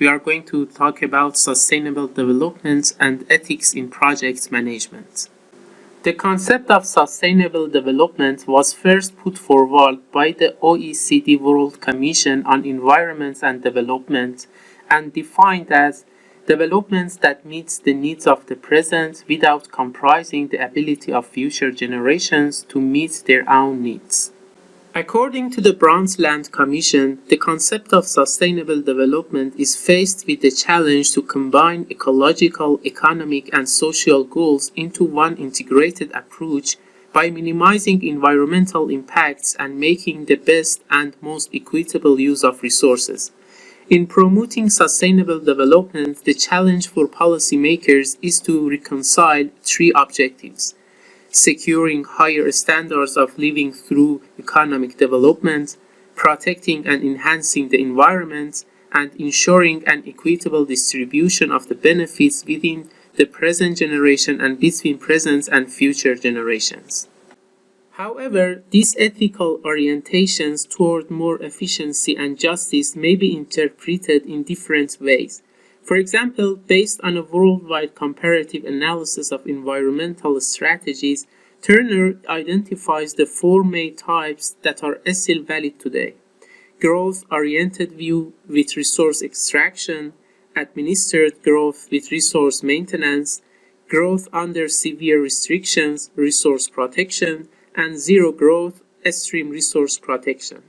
we are going to talk about sustainable development and ethics in project management. The concept of sustainable development was first put forward by the OECD World Commission on Environment and Development and defined as developments that meets the needs of the present without compromising the ability of future generations to meet their own needs. According to the Brundtland Commission, the concept of sustainable development is faced with the challenge to combine ecological, economic, and social goals into one integrated approach by minimizing environmental impacts and making the best and most equitable use of resources. In promoting sustainable development, the challenge for policymakers is to reconcile three objectives securing higher standards of living through economic development, protecting and enhancing the environment, and ensuring an equitable distribution of the benefits within the present generation and between present and future generations. However, these ethical orientations toward more efficiency and justice may be interpreted in different ways. For example, based on a worldwide comparative analysis of environmental strategies, Turner identifies the four main types that are still valid today. Growth-oriented view with resource extraction, administered growth with resource maintenance, growth under severe restrictions, resource protection, and zero growth, extreme resource protection.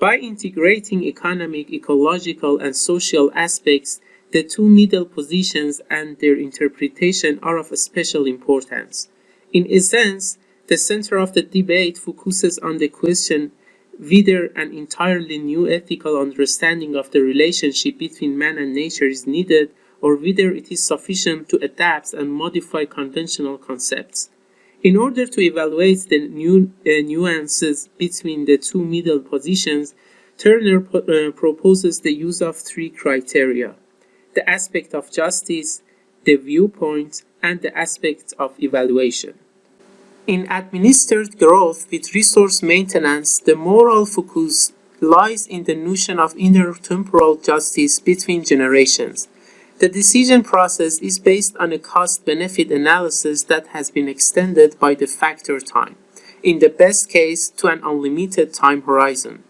By integrating economic, ecological, and social aspects, the two middle positions and their interpretation are of special importance. In essence, the center of the debate focuses on the question whether an entirely new ethical understanding of the relationship between man and nature is needed or whether it is sufficient to adapt and modify conventional concepts. In order to evaluate the uh, nuances between the two middle positions, Turner uh, proposes the use of three criteria the aspect of justice, the viewpoint, and the aspect of evaluation. In administered growth with resource maintenance, the moral focus lies in the notion of intertemporal justice between generations. The decision process is based on a cost-benefit analysis that has been extended by the factor time, in the best case to an unlimited time horizon.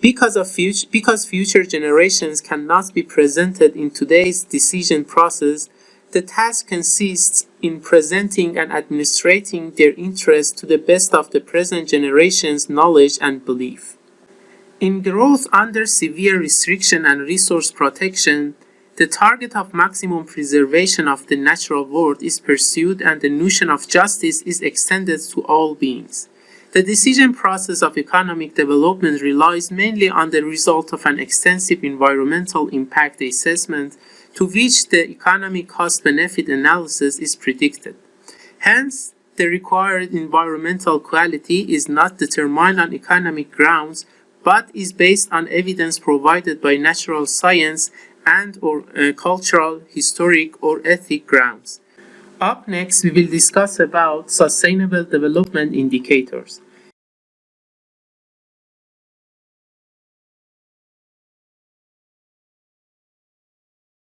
Because, of future, because future generations cannot be presented in today's decision process, the task consists in presenting and administrating their interests to the best of the present generation's knowledge and belief. In growth under severe restriction and resource protection, the target of maximum preservation of the natural world is pursued and the notion of justice is extended to all beings. The decision process of economic development relies mainly on the result of an extensive environmental impact assessment to which the economic cost-benefit analysis is predicted. Hence, the required environmental quality is not determined on economic grounds, but is based on evidence provided by natural science and or uh, cultural, historic, or ethic grounds. Up next, we will discuss about sustainable development indicators.